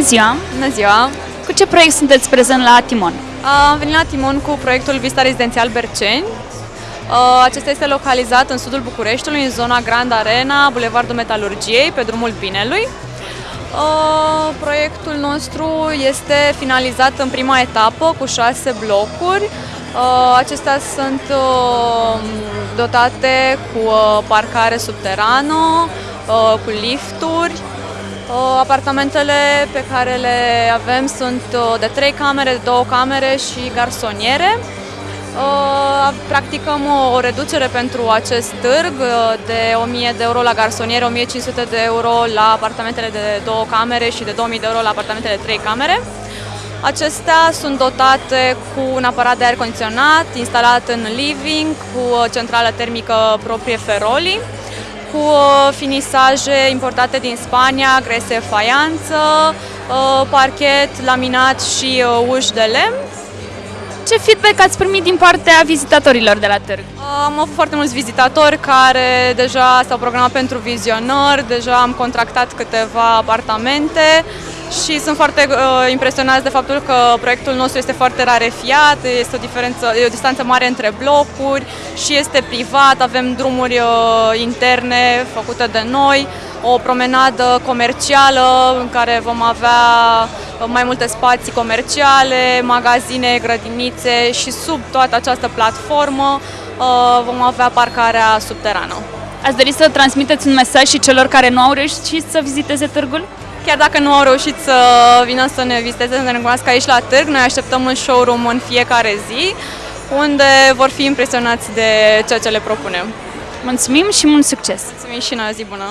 ziua! Bună ziua! Cu ce proiect sunteți prezent la Timon? Am venit la Timon cu proiectul Vista Rezidențial Berceni. Acesta este localizat în sudul Bucureștiului, în zona Grand Arena, Bulevardul Metalurgiei, pe drumul Binelui. Proiectul nostru este finalizat în prima etapă cu șase blocuri. Acestea sunt dotate cu parcare subterană, cu lifturi, Apartamentele pe care le avem sunt de 3 camere, de 2 camere și garsoniere. Practicăm o reducere pentru acest târg de 1000 de euro la garsoniere, 1500 de euro la apartamentele de 2 camere și de 2000 de euro la apartamentele de 3 camere. Acestea sunt dotate cu un aparat de aer condiționat instalat în living, cu centrală termică proprie Feroli cu uh, finisaje importate din Spania, grese faianță, uh, parchet, laminat și uh, uși de lemn. Ce feedback ați primit din partea vizitatorilor de la târg? Am avut foarte mulți vizitatori care deja s-au programat pentru vizionări, deja am contractat câteva apartamente și sunt foarte uh, impresionați de faptul că proiectul nostru este foarte rarefiat, este o, diferență, e o distanță mare între blocuri și este privat, avem drumuri uh, interne făcute de noi, o promenadă comercială în care vom avea uh, mai multe spații comerciale, magazine, grădinițe și sub toată această platformă uh, vom avea parcarea subterană. Ați dori să transmiteți un mesaj și celor care nu au reușit să viziteze târgul? Chiar dacă nu au reușit să vină să ne viziteze, să ne recunoască aici la târg, noi așteptăm în showroom în fiecare zi, unde vor fi impresionați de ceea ce le propunem. Mulțumim și mult succes! Mulțumim și noi, zi bună!